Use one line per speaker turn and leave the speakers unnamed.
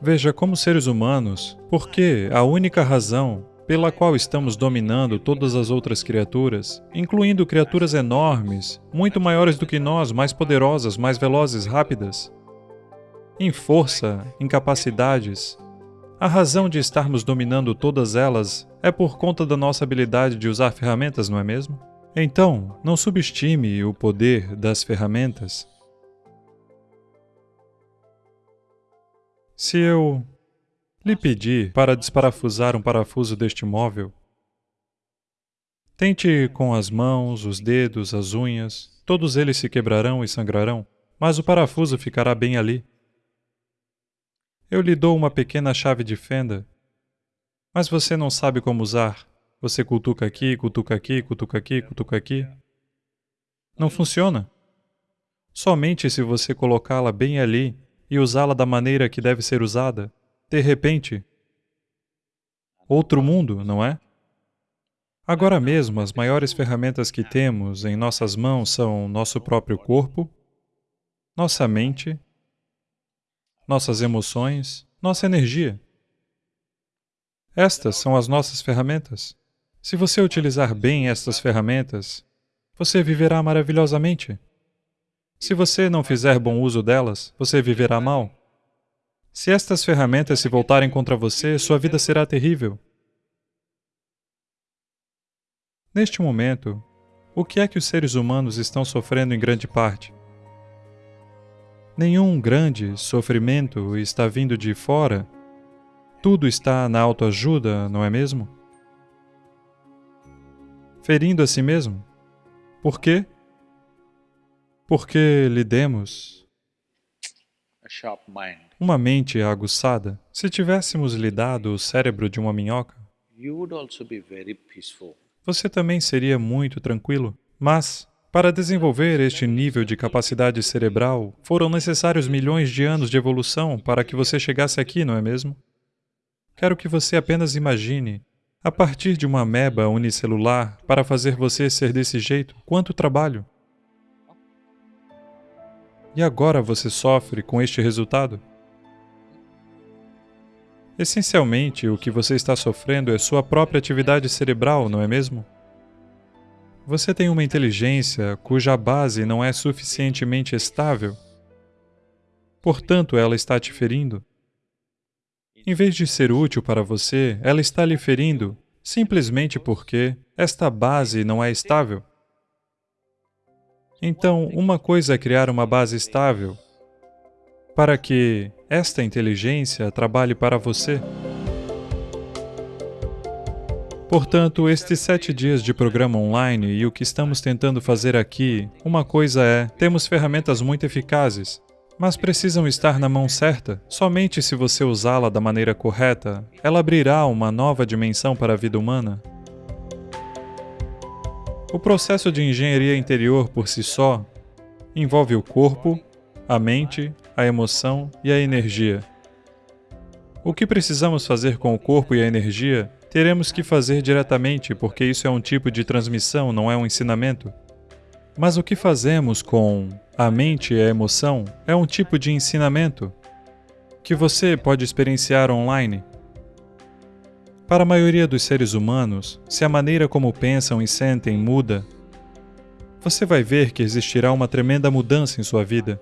Veja, como seres humanos, porque a única razão pela qual estamos dominando todas as outras criaturas, incluindo criaturas enormes, muito maiores do que nós, mais poderosas, mais velozes, rápidas, em força, em capacidades, a razão de estarmos dominando todas elas é por conta da nossa habilidade de usar ferramentas, não é mesmo? Então, não subestime o poder das ferramentas. Se eu lhe pedir para desparafusar um parafuso deste móvel, tente com as mãos, os dedos, as unhas, todos eles se quebrarão e sangrarão, mas o parafuso ficará bem ali. Eu lhe dou uma pequena chave de fenda, mas você não sabe como usar. Você cutuca aqui, cutuca aqui, cutuca aqui, cutuca aqui. Não funciona. Somente se você colocá-la bem ali e usá-la da maneira que deve ser usada, de repente, outro mundo, não é? Agora mesmo, as maiores ferramentas que temos em nossas mãos são nosso próprio corpo, nossa mente, nossas emoções, nossa energia. Estas são as nossas ferramentas. Se você utilizar bem estas ferramentas, você viverá maravilhosamente. Se você não fizer bom uso delas, você viverá mal. Se estas ferramentas se voltarem contra você, sua vida será terrível. Neste momento, o que é que os seres humanos estão sofrendo em grande parte? Nenhum grande sofrimento está vindo de fora. Tudo está na autoajuda, não é mesmo? Ferindo a si mesmo. Por quê? Porque lhe demos uma mente aguçada. Se tivéssemos lhe dado o cérebro de uma minhoca, você também seria muito tranquilo. Mas, para desenvolver este nível de capacidade cerebral, foram necessários milhões de anos de evolução para que você chegasse aqui, não é mesmo? Quero que você apenas imagine, a partir de uma ameba unicelular, para fazer você ser desse jeito, quanto trabalho. E agora você sofre com este resultado? Essencialmente, o que você está sofrendo é sua própria atividade cerebral, não é mesmo? Você tem uma inteligência cuja base não é suficientemente estável. Portanto, ela está te ferindo. Em vez de ser útil para você, ela está lhe ferindo simplesmente porque esta base não é estável. Então, uma coisa é criar uma base estável para que esta inteligência trabalhe para você. Portanto, estes sete dias de programa online e o que estamos tentando fazer aqui, uma coisa é, temos ferramentas muito eficazes, mas precisam estar na mão certa. Somente se você usá-la da maneira correta, ela abrirá uma nova dimensão para a vida humana. O processo de engenharia interior por si só envolve o corpo, a mente, a emoção e a energia. O que precisamos fazer com o corpo e a energia, teremos que fazer diretamente, porque isso é um tipo de transmissão, não é um ensinamento. Mas o que fazemos com a mente e a emoção é um tipo de ensinamento que você pode experienciar online. Para a maioria dos seres humanos, se a maneira como pensam e sentem muda, você vai ver que existirá uma tremenda mudança em sua vida.